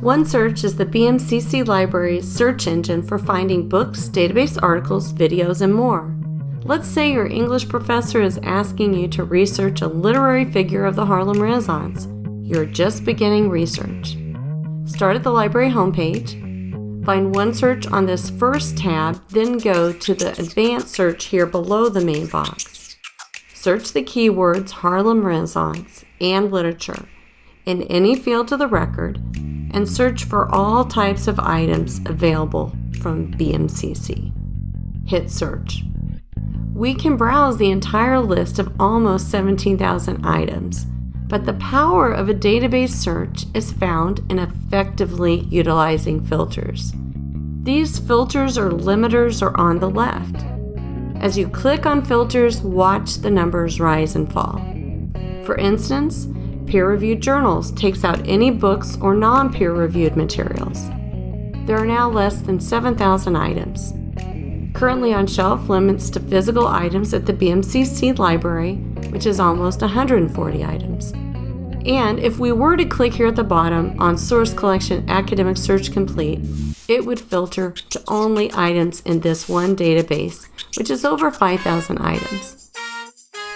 OneSearch is the BMCC Library's search engine for finding books, database articles, videos, and more. Let's say your English professor is asking you to research a literary figure of the Harlem Renaissance. You're just beginning research. Start at the library homepage, find OneSearch on this first tab, then go to the advanced search here below the main box. Search the keywords Harlem Renaissance and literature in any field of the record and search for all types of items available from BMCC. Hit search. We can browse the entire list of almost 17,000 items, but the power of a database search is found in effectively utilizing filters. These filters or limiters are on the left. As you click on filters, watch the numbers rise and fall. For instance, peer-reviewed journals takes out any books or non-peer-reviewed materials. There are now less than 7,000 items. Currently on shelf limits to physical items at the BMCC library, which is almost 140 items. And if we were to click here at the bottom on Source Collection Academic Search Complete, it would filter to only items in this one database, which is over 5,000 items.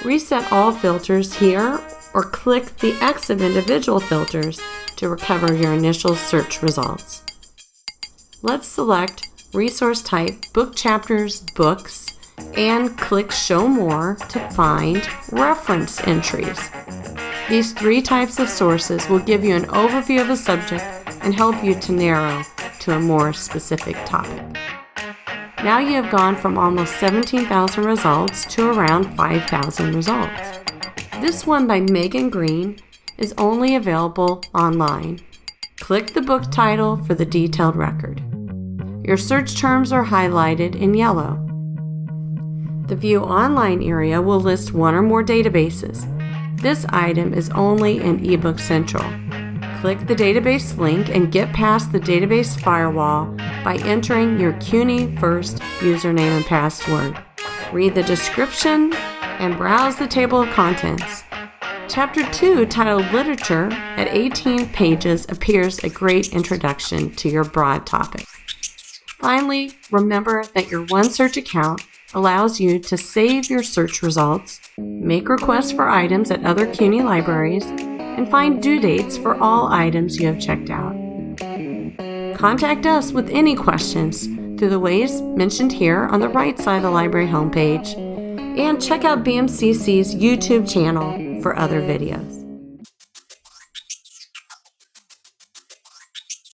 Reset all filters here or click the X of individual filters to recover your initial search results. Let's select Resource Type Book Chapters Books and click Show More to find reference entries. These three types of sources will give you an overview of a subject and help you to narrow to a more specific topic. Now you have gone from almost 17,000 results to around 5,000 results. This one by Megan Green is only available online. Click the book title for the detailed record. Your search terms are highlighted in yellow. The View Online area will list one or more databases. This item is only in eBook Central. Click the database link and get past the database firewall by entering your CUNY First username and password. Read the description and browse the table of contents. Chapter 2, titled Literature, at 18 pages, appears a great introduction to your broad topic. Finally, remember that your OneSearch account allows you to save your search results, make requests for items at other CUNY libraries, and find due dates for all items you have checked out. Contact us with any questions through the ways mentioned here on the right side of the library homepage and check out BMCC's YouTube channel for other videos.